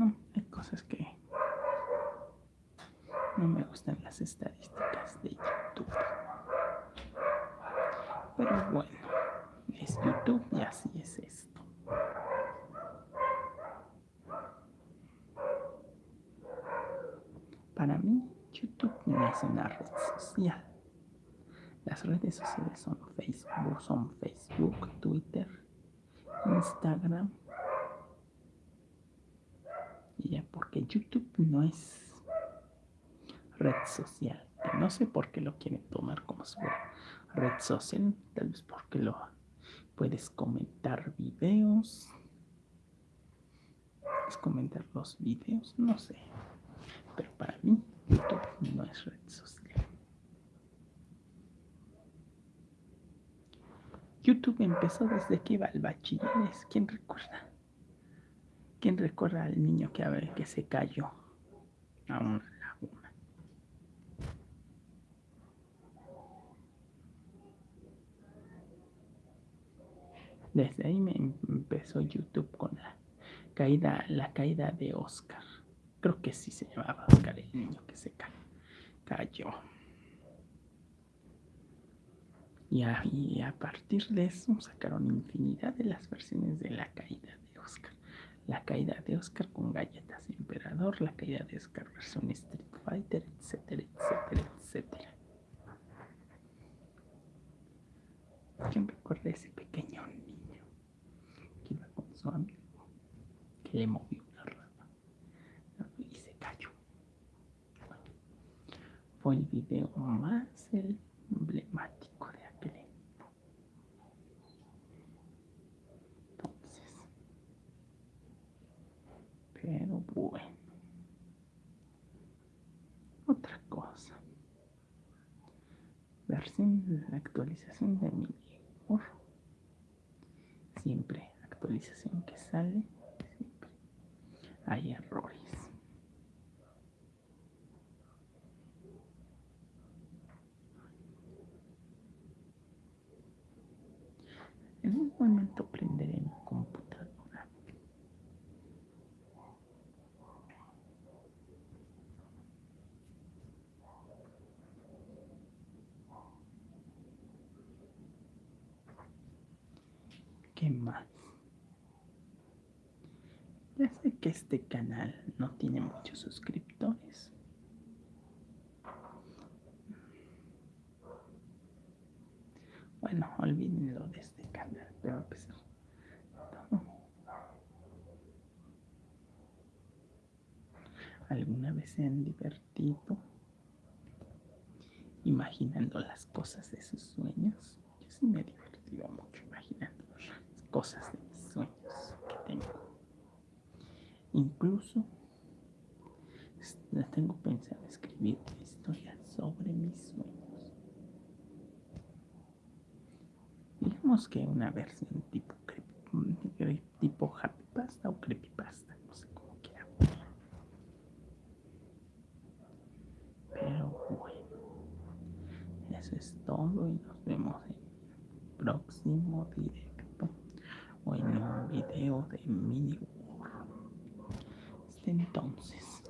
No, hay cosas que no me gustan las estadísticas de YouTube. Pero bueno, es YouTube y así es esto. Para mí, YouTube no es una red social. Las redes sociales son Facebook, son Facebook, Twitter, Instagram. Y ya, porque YouTube no es red social. no sé por qué lo quieren tomar como su red social. Tal vez porque lo puedes comentar videos. Puedes comentar los videos, no sé. Pero para mí, YouTube no es red social. YouTube empezó desde que iba al bachilleres. ¿Quién recuerda? ¿Quién recuerda al niño que, a ver, que se cayó a una laguna? Desde ahí me empezó YouTube con la caída, la caída de Oscar. Creo que sí se llamaba Oscar el niño que se cayó. Y a, partir de eso sacaron infinidad de las versiones de la caída de Oscar. La caída de Oscar con galletas emperador, la caída de Oscar versión Street Fighter, etcétera, etcétera, etcétera. ¿Quién recuerda ese pequeño niño que iba con su amigo, que le movió una rama y se cayó? fue el video más emblemático Pero bueno. Otra cosa. Versión, la actualización de mi Siempre actualización que sale, siempre hay errores. En un momento prenderé mi computadora ¿Qué más? Ya sé que este canal no tiene muchos suscriptores. Bueno, olvídenlo de este canal, pero todo. ¿Alguna vez se han divertido imaginando las cosas de sus sueños? Yo sí me he divertido mucho imaginando cosas de mis sueños que tengo. Incluso tengo pensado escribir una historia sobre mis sueños. Digamos que una versión tipo, tipo happy pasta o creepypasta, no sé cómo quiera. Pero bueno, eso es todo y nos vemos en el próximo video o en un video de mini entonces.